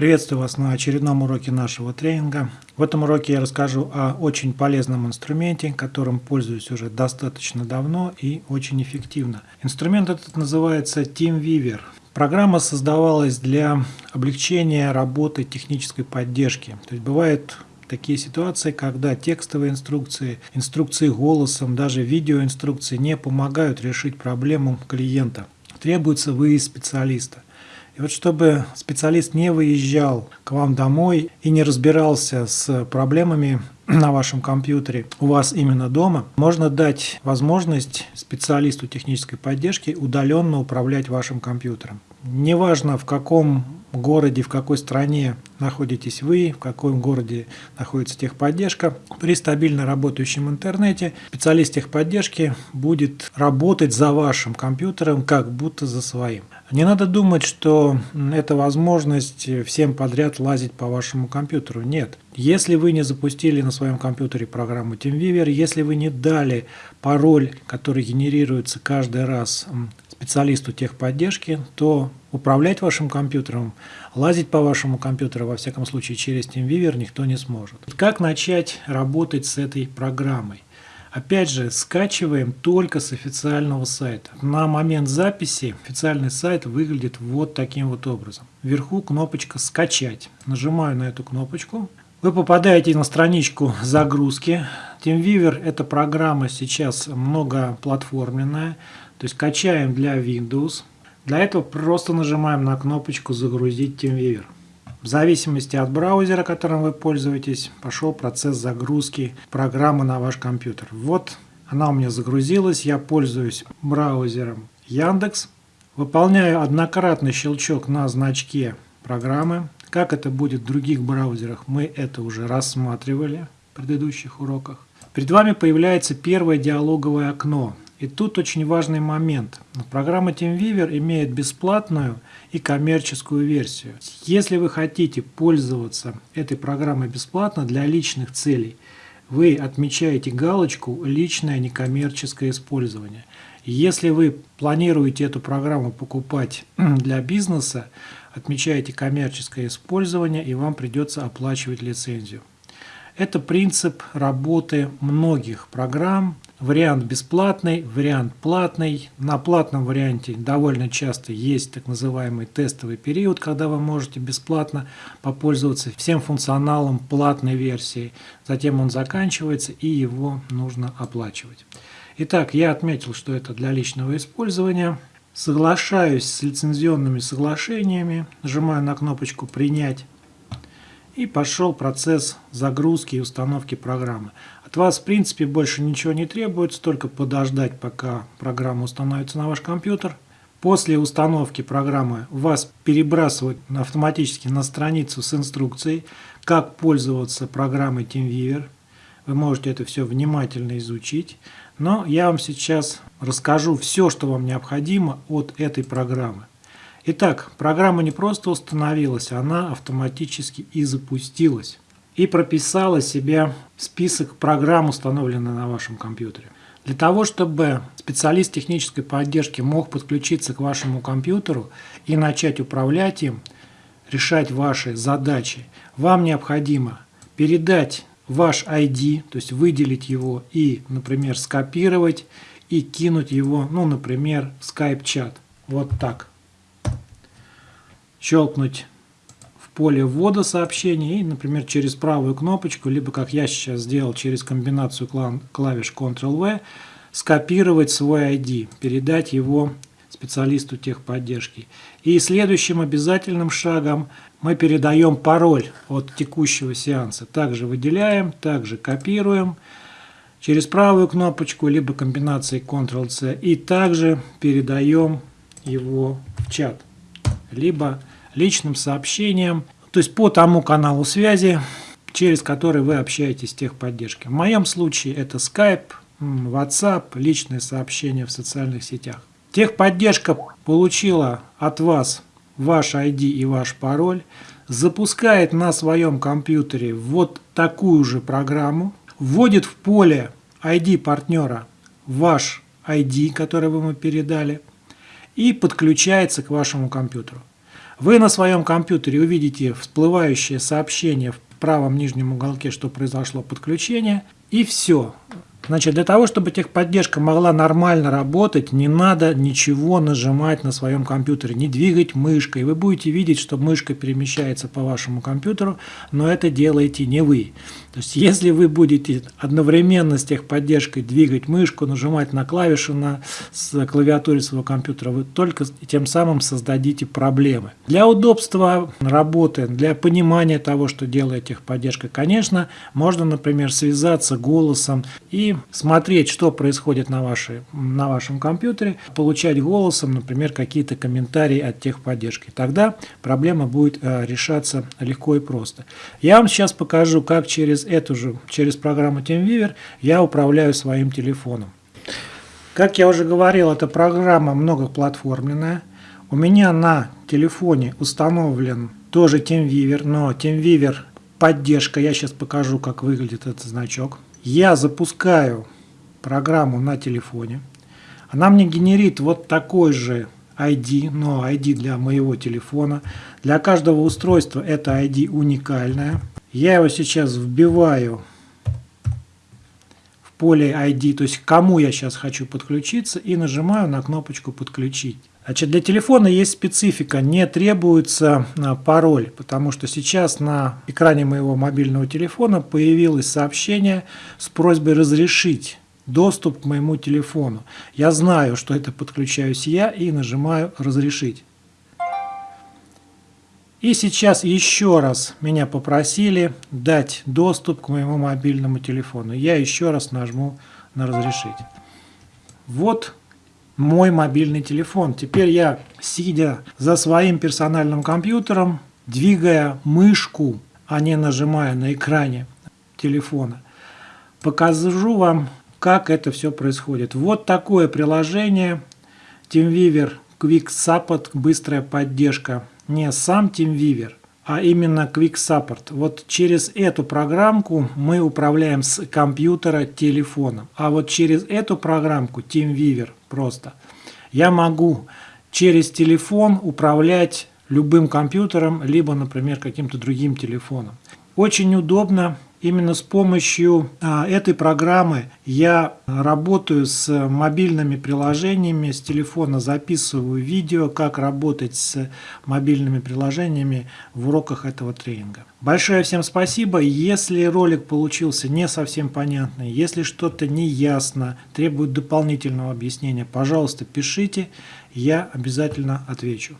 Приветствую вас на очередном уроке нашего тренинга. В этом уроке я расскажу о очень полезном инструменте, которым пользуюсь уже достаточно давно и очень эффективно. Инструмент этот называется TeamViewer. Программа создавалась для облегчения работы технической поддержки. То есть бывает такие ситуации, когда текстовые инструкции, инструкции голосом, даже видеоинструкции не помогают решить проблему клиента. Требуется выезд специалиста. И вот чтобы специалист не выезжал к вам домой и не разбирался с проблемами на вашем компьютере у вас именно дома, можно дать возможность специалисту технической поддержки удаленно управлять вашим компьютером. Неважно в каком городе, в какой стране находитесь вы, в каком городе находится техподдержка. При стабильно работающем интернете специалист техподдержки будет работать за вашим компьютером, как будто за своим. Не надо думать, что это возможность всем подряд лазить по вашему компьютеру. Нет. Если вы не запустили на своем компьютере программу TeamViewer, если вы не дали пароль, который генерируется каждый раз специалисту техподдержки, то управлять вашим компьютером, лазить по вашему компьютеру, во всяком случае через TeamViewer, никто не сможет. Как начать работать с этой программой? Опять же, скачиваем только с официального сайта. На момент записи официальный сайт выглядит вот таким вот образом. Вверху кнопочка «Скачать». Нажимаю на эту кнопочку. Вы попадаете на страничку загрузки. TeamViewer – это программа сейчас многоплатформенная. То есть качаем для Windows. Для этого просто нажимаем на кнопочку «Загрузить TeamViewer». В зависимости от браузера, которым вы пользуетесь, пошел процесс загрузки программы на ваш компьютер. Вот она у меня загрузилась, я пользуюсь браузером Яндекс. Выполняю однократный щелчок на значке программы. Как это будет в других браузерах, мы это уже рассматривали в предыдущих уроках. Перед вами появляется первое диалоговое окно. И тут очень важный момент. Программа TeamViewer имеет бесплатную и коммерческую версию. Если вы хотите пользоваться этой программой бесплатно для личных целей, вы отмечаете галочку «Личное некоммерческое использование». Если вы планируете эту программу покупать для бизнеса, отмечаете коммерческое использование и вам придется оплачивать лицензию. Это принцип работы многих программ, Вариант бесплатный, вариант платный. На платном варианте довольно часто есть так называемый тестовый период, когда вы можете бесплатно попользоваться всем функционалом платной версии. Затем он заканчивается и его нужно оплачивать. Итак, я отметил, что это для личного использования. Соглашаюсь с лицензионными соглашениями, нажимаю на кнопочку «Принять» и пошел процесс загрузки и установки программы. От вас, в принципе, больше ничего не требуется, только подождать, пока программа установится на ваш компьютер. После установки программы вас перебрасывают автоматически на страницу с инструкцией, как пользоваться программой TeamViewer. Вы можете это все внимательно изучить. Но я вам сейчас расскажу все, что вам необходимо от этой программы. Итак, программа не просто установилась, она автоматически и запустилась и прописала себе список программ, установленных на вашем компьютере. Для того, чтобы специалист технической поддержки мог подключиться к вашему компьютеру и начать управлять им, решать ваши задачи, вам необходимо передать ваш ID, то есть выделить его и, например, скопировать и кинуть его, ну, например, в Skype-чат. Вот так. Щелкнуть поле ввода сообщений и, например, через правую кнопочку, либо, как я сейчас сделал, через комбинацию клавиш Ctrl-V, скопировать свой ID, передать его специалисту техподдержки. И следующим обязательным шагом мы передаем пароль от текущего сеанса. Также выделяем, также копируем через правую кнопочку, либо комбинацией Ctrl-C, и также передаем его в чат, либо личным сообщением, то есть по тому каналу связи, через который вы общаетесь с техподдержкой. В моем случае это Skype, WhatsApp, личные сообщения в социальных сетях. Техподдержка получила от вас ваш ID и ваш пароль, запускает на своем компьютере вот такую же программу, вводит в поле ID партнера ваш ID, который вы ему передали, и подключается к вашему компьютеру. Вы на своем компьютере увидите всплывающее сообщение в правом нижнем уголке, что произошло подключение, и все. Значит, для того, чтобы техподдержка могла нормально работать, не надо ничего нажимать на своем компьютере, не двигать мышкой. Вы будете видеть, что мышка перемещается по вашему компьютеру, но это делаете не вы. То есть, если вы будете одновременно с техподдержкой двигать мышку, нажимать на клавишу на с клавиатуре своего компьютера, вы только тем самым создадите проблемы. Для удобства работы, для понимания того, что делает техподдержка, конечно, можно, например, связаться голосом и смотреть, что происходит на, вашей, на вашем компьютере, получать голосом, например, какие-то комментарии от техподдержки. Тогда проблема будет э, решаться легко и просто. Я вам сейчас покажу, как через эту же, через программу TeamViewer я управляю своим телефоном. Как я уже говорил, эта программа многоплатформенная. У меня на телефоне установлен тоже TeamViewer, но TeamViewer поддержка. Я сейчас покажу, как выглядит этот значок. Я запускаю программу на телефоне. Она мне генерит вот такой же ID, но ID для моего телефона. Для каждого устройства это ID уникальное. Я его сейчас вбиваю в поле ID, то есть кому я сейчас хочу подключиться, и нажимаю на кнопочку «Подключить». Значит, для телефона есть специфика, не требуется а, пароль, потому что сейчас на экране моего мобильного телефона появилось сообщение с просьбой разрешить доступ к моему телефону. Я знаю, что это подключаюсь я и нажимаю «Разрешить». И сейчас еще раз меня попросили дать доступ к моему мобильному телефону. Я еще раз нажму на «Разрешить». Вот мой мобильный телефон. Теперь я, сидя за своим персональным компьютером, двигая мышку, а не нажимая на экране телефона, покажу вам, как это все происходит. Вот такое приложение TeamViewer Quick Support, быстрая поддержка не сам TeamViewer, а именно Quick Support. Вот через эту программку мы управляем с компьютера телефоном. А вот через эту программку TeamViewer просто я могу через телефон управлять любым компьютером, либо, например, каким-то другим телефоном. Очень удобно Именно с помощью а, этой программы я работаю с мобильными приложениями, с телефона записываю видео, как работать с мобильными приложениями в уроках этого тренинга. Большое всем спасибо. Если ролик получился не совсем понятный, если что-то не ясно, требует дополнительного объяснения, пожалуйста, пишите, я обязательно отвечу.